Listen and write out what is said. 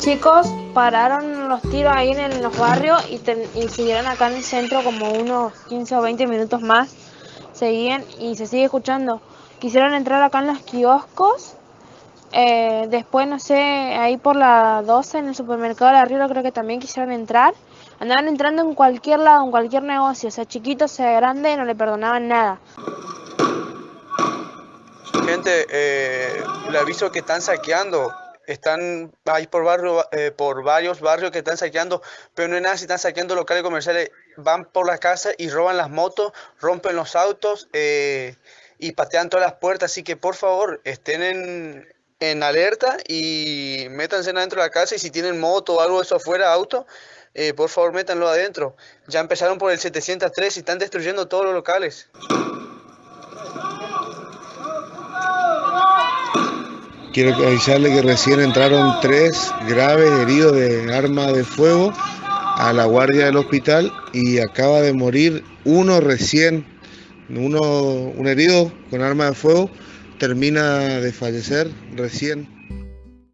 chicos pararon los tiros ahí en, los barrios y, siguieron acá en el centro como unos 15 o 20 minutos más. Seguían y se sigue escuchando. Quisieron entrar acá en los kioscos. Eh, después, no sé, ahí por la 12 en el supermercado de Río creo que también quisieron entrar. Andaban entrando en cualquier lado, en cualquier negocio, sea chiquito, sea grande, no le perdonaban nada. Gente, eh, le aviso que están saqueando están ahí por, barrio, eh, por varios barrios que están saqueando, pero no es nada si están saqueando locales comerciales, van por la casa y roban las motos, rompen los autos eh, y patean todas las puertas, así que por favor estén en, en alerta y métanse adentro de la casa y si tienen moto o algo de eso afuera, auto, eh, por favor métanlo adentro. Ya empezaron por el 703 y están destruyendo todos los locales. Quiero avisarle que recién entraron tres graves heridos de arma de fuego a la guardia del hospital y acaba de morir uno recién, uno, un herido con arma de fuego, termina de fallecer recién.